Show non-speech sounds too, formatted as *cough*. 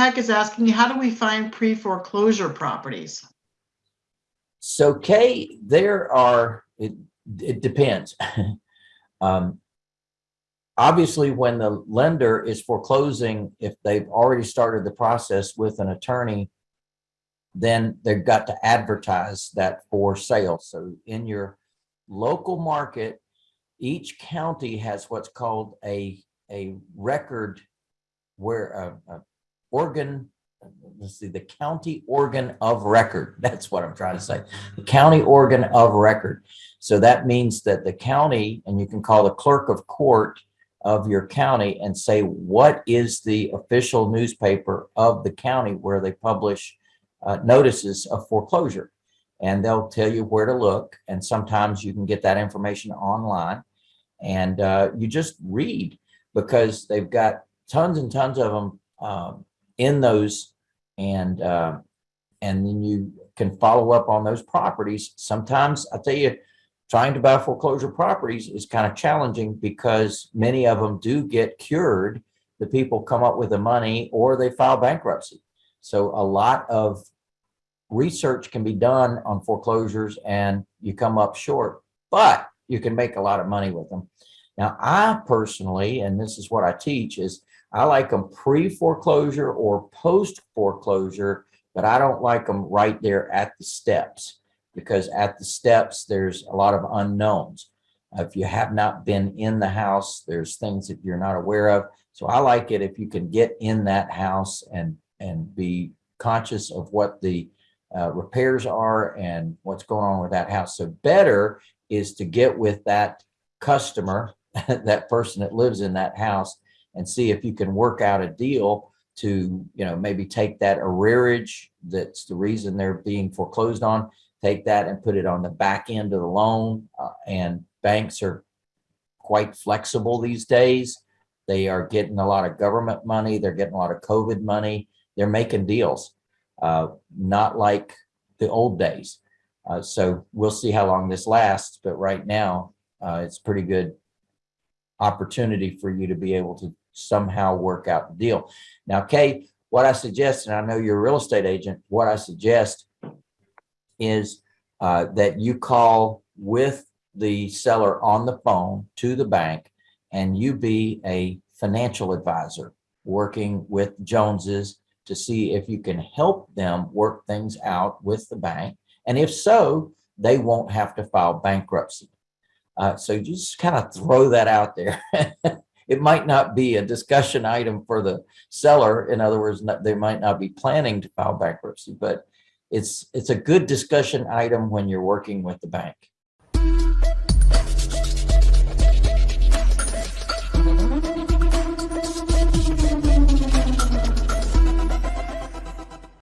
Peck is asking, how do we find pre-foreclosure properties? So Kay, there are, it, it depends. *laughs* Um, Obviously, when the lender is foreclosing, if they've already started the process with an attorney, then they've got to advertise that for sale. So in your local market, each county has what's called a, a record where a, a organ, let's see, the county organ of record. *laughs* That's what I'm trying to say. The county organ of record. So that means that the county, and you can call the clerk of court of your county and say, what is the official newspaper of the county where they publish uh, notices of foreclosure? And they'll tell you where to look. And sometimes you can get that information online and uh, you just read because they've got tons and tons of them um, in those and uh, and then you can follow up on those properties. Sometimes I tell you, trying to buy foreclosure properties is kind of challenging because many of them do get cured. The people come up with the money or they file bankruptcy. So a lot of research can be done on foreclosures and you come up short, but you can make a lot of money with them. Now, I personally, and this is what I teach, is I like them pre-foreclosure or post-foreclosure, but I don't like them right there at the steps because at the steps, there's a lot of unknowns. If you have not been in the house, there's things that you're not aware of. So I like it if you can get in that house and, and be conscious of what the uh, repairs are and what's going on with that house. So better is to get with that customer, *laughs* that person that lives in that house and see if you can work out a deal to, you know, maybe take that arrearage that's the reason they're being foreclosed on take that and put it on the back end of the loan. Uh, and banks are quite flexible these days. They are getting a lot of government money. They're getting a lot of COVID money. They're making deals, uh, not like the old days. Uh, so we'll see how long this lasts. But right now, uh, it's pretty good opportunity for you to be able to somehow work out the deal. Now, Kay, what I suggest, and I know you're a real estate agent, what I suggest is uh, that you call with the seller on the phone to the bank and you be a financial advisor working with Joneses to see if you can help them work things out with the bank. And if so, they won't have to file bankruptcy. Uh, so just kind of throw that out there. *laughs* it might not be a discussion item for the seller. In other words, they might not be planning to file bankruptcy, but it's it's a good discussion item when you're working with the bank.